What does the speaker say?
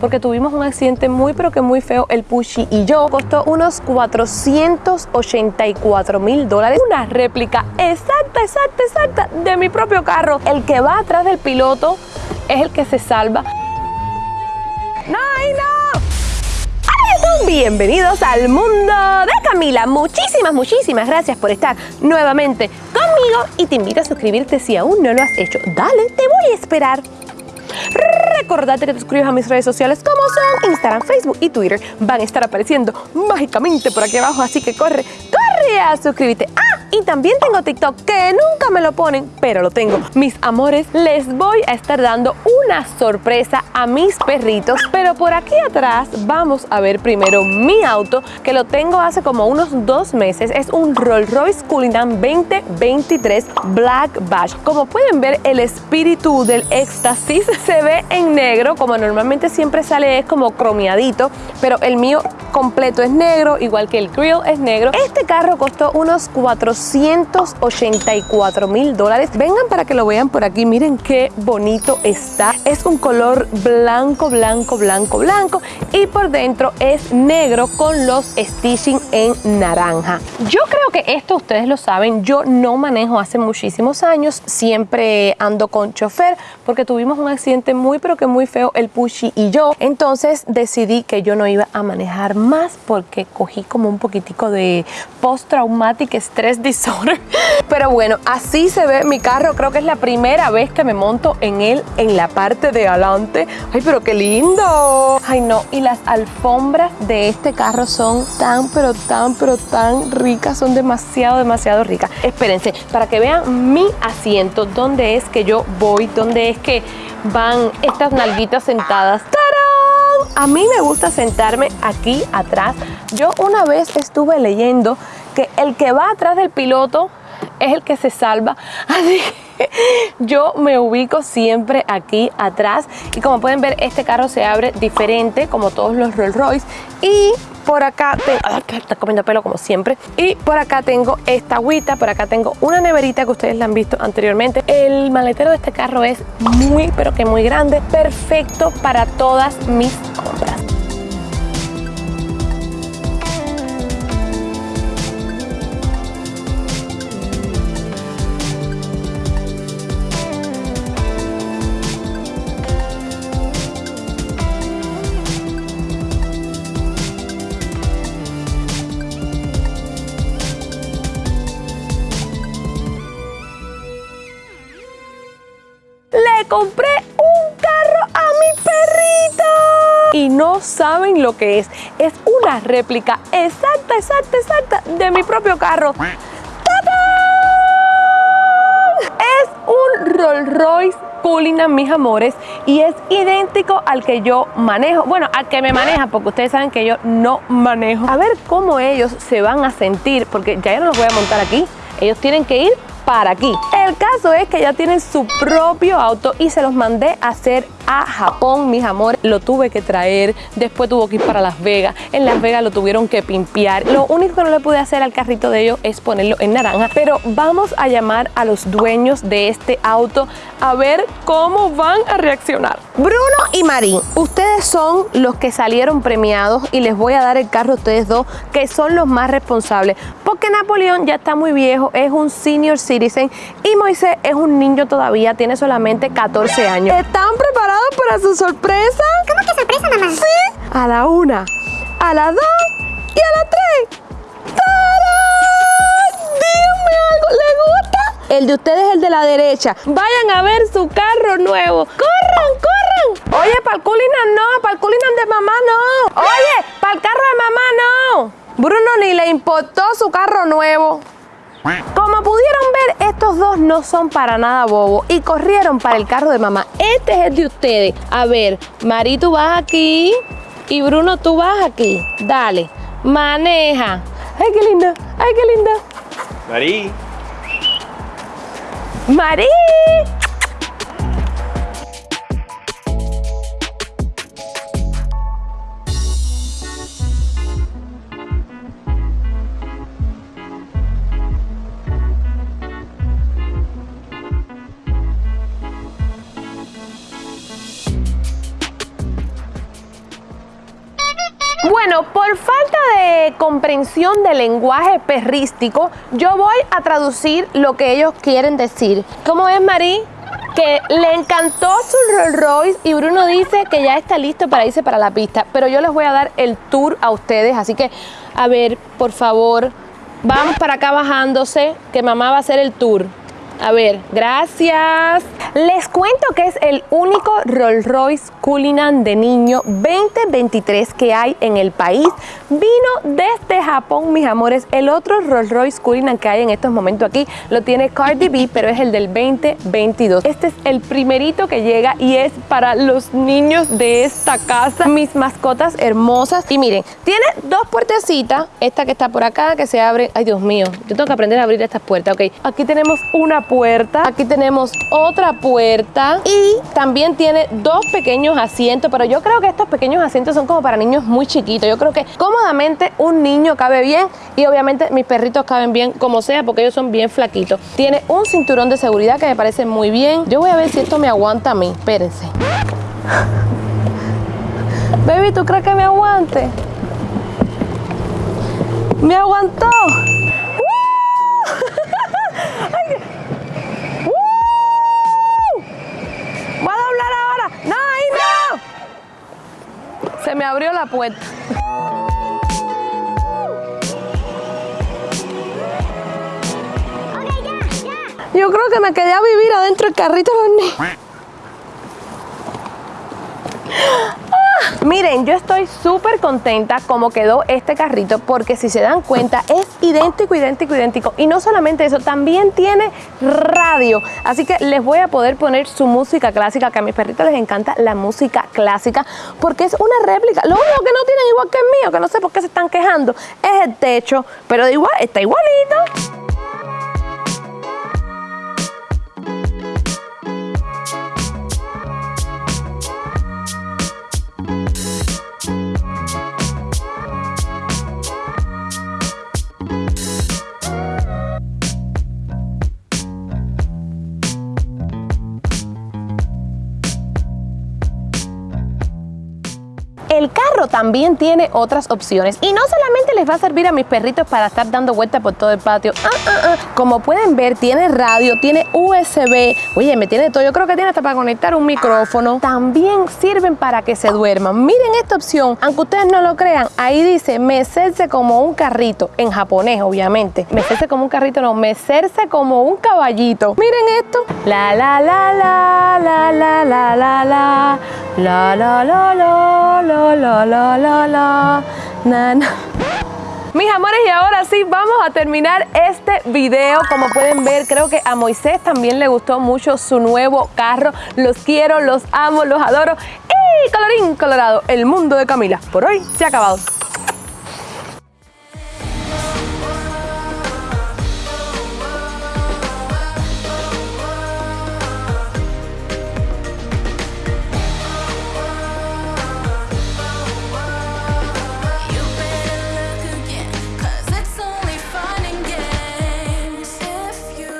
porque tuvimos un accidente muy pero que muy feo el Pushy y yo costó unos 484 mil dólares una réplica exacta exacta exacta de mi propio carro el que va atrás del piloto es el que se salva ¡No, no! Bienvenidos al mundo de Camila. Muchísimas, muchísimas gracias por estar nuevamente conmigo y te invito a suscribirte si aún no lo has hecho. Dale, te voy a esperar. Recordate que te suscribas a mis redes sociales como son Instagram, Facebook y Twitter. Van a estar apareciendo mágicamente por aquí abajo, así que corre, corre a suscribirte. ¡Ah! Y también tengo TikTok que nunca me lo ponen, pero lo tengo. Mis amores, les voy a estar dando una sorpresa a mis perritos. Pero por aquí atrás vamos a ver primero mi auto, que lo tengo hace como unos dos meses. Es un Rolls Royce Cullinan 2023 Black Bash. Como pueden ver, el espíritu del éxtasis se ve en negro, como normalmente siempre sale es como cromiadito, pero el mío completo es negro, igual que el grill es negro. Este carro costó unos 484 mil dólares. Vengan para que lo vean por aquí, miren qué bonito está. Es un color blanco, blanco, blanco, blanco y por dentro es negro con los stitching en naranja. Yo creo que esto ustedes lo saben, yo no manejo hace muchísimos años, siempre ando con chofer porque tuvimos un accidente muy pero que muy feo el Pushy y yo. Entonces decidí que yo no iba a manejar más porque cogí como un poquitico de post-traumatic stress disorder. Pero bueno, así se ve mi carro. Creo que es la primera vez que me monto en él en la parte de adelante. Ay, pero qué lindo. Ay, no. Y las alfombras de este carro son tan, pero tan, pero tan ricas. Son demasiado, demasiado ricas. Espérense, para que vean mi asiento, dónde es que yo voy, dónde es que van estas nalguitas sentadas. ¡Tarán! A mí me gusta sentarme aquí atrás. Yo una vez estuve leyendo que el que va atrás del piloto es el que se salva. Así que yo me ubico siempre aquí atrás. Y como pueden ver, este carro se abre diferente como todos los Rolls Royce. Y por acá tengo, está comiendo pelo como siempre. Y por acá tengo esta agüita, por acá tengo una neverita que ustedes la han visto anteriormente. El maletero de este carro es muy, pero que muy grande, perfecto para todas mis compré un carro a mi perrito. Y no saben lo que es. Es una réplica exacta, exacta, exacta de mi propio carro. Es un Rolls Royce Cullinan, mis amores, y es idéntico al que yo manejo. Bueno, al que me maneja, porque ustedes saben que yo no manejo. A ver cómo ellos se van a sentir, porque ya yo no los voy a montar aquí. Ellos tienen que ir para aquí. El caso es que ya tienen su propio auto y se los mandé a hacer a Japón, mis amores. Lo tuve que traer, después tuvo que ir para Las Vegas. En Las Vegas lo tuvieron que pimpear. Lo único que no le pude hacer al carrito de ellos es ponerlo en naranja. Pero vamos a llamar a los dueños de este auto a ver cómo van a reaccionar. Bruno y Marín, ustedes son los que salieron premiados y les voy a dar el carro a ustedes dos, que son los más responsables. Porque Napoleón ya está muy viejo, es un senior citizen y Moisés es un niño todavía, tiene solamente 14 años. ¿Están preparados para su sorpresa? ¿Cómo que sorpresa, mamá? Sí, a la una, a la dos y a la tres. ¡Tarán! Díganme algo, ¿le gusta? El de ustedes es el de la derecha. Vayan a ver su carro nuevo. ¡Corran, corran! Oye, para el Cullinan no, para el Cullinan de mamá no. Oye, para el carro de mamá no. Bruno ni le importó su carro nuevo. Como pudieron ver, estos dos no son para nada bobos y corrieron para el carro de mamá. Este es el de ustedes. A ver, Mari, tú vas aquí y Bruno, tú vas aquí. Dale, maneja. Ay, qué linda, ay, qué linda. Marí. Mari. Por falta de comprensión del lenguaje perrístico, yo voy a traducir lo que ellos quieren decir. ¿Cómo es, Marí? que le encantó su Rolls Royce y Bruno dice que ya está listo para irse para la pista, pero yo les voy a dar el tour a ustedes, así que a ver, por favor, vamos para acá bajándose, que mamá va a hacer el tour. A ver, gracias. Les cuento que es el único Rolls Royce Cullinan de niño 2023 que hay en el país. Vino desde Japón, mis amores. El otro Rolls Royce Cullinan que hay en estos momentos aquí lo tiene Cardi B, pero es el del 2022. Este es el primerito que llega y es para los niños de esta casa. Mis mascotas hermosas. Y miren, tiene dos puertecitas. Esta que está por acá, que se abre. Ay, Dios mío, yo tengo que aprender a abrir estas puertas. Ok, aquí tenemos una puerta, aquí tenemos otra puerta y también tiene dos pequeños asientos, pero yo creo que estos pequeños asientos son como para niños muy chiquitos. Yo creo que cómodamente un niño cabe bien y obviamente mis perritos caben bien como sea porque ellos son bien flaquitos. Tiene un cinturón de seguridad que me parece muy bien. Yo voy a ver si esto me aguanta a mí. Espérense. Baby, ¿tú crees que me aguante? ¡Me aguantó! Se me abrió la puerta. Yo creo que me quedé a vivir adentro del carrito de los niños. Miren, yo estoy súper contenta como quedó este carrito porque si se dan cuenta es idéntico, idéntico, idéntico. Y no solamente eso, también tiene radio. Así que les voy a poder poner su música clásica, que a mis perritos les encanta la música clásica porque es una réplica. Lo único que no tienen igual que el mío, que no sé por qué se están quejando, es el techo. Pero igual, está igualito. También tiene otras opciones y no solamente les va a servir a mis perritos para estar dando vueltas por todo el patio. Ah, ah, ah. Como pueden ver, tiene radio, tiene USB. Oye, me tiene todo. Yo creo que tiene hasta para conectar un micrófono. También sirven para que se duerman. Miren esta opción. Aunque ustedes no lo crean, ahí dice mecerse como un carrito. En japonés, obviamente. Mecerse como un carrito, no. Mecerse como un caballito. Miren esto. La, la, la, la, la, la, la, la, la. La, la, la, la, la la, la, la, la, Mis amores, y ahora sí, vamos a terminar este video. Como pueden ver, creo que a Moisés también le gustó mucho su nuevo carro. Los quiero, los amo, los adoro. Y colorín colorado, el mundo de Camila. Por hoy se ha acabado.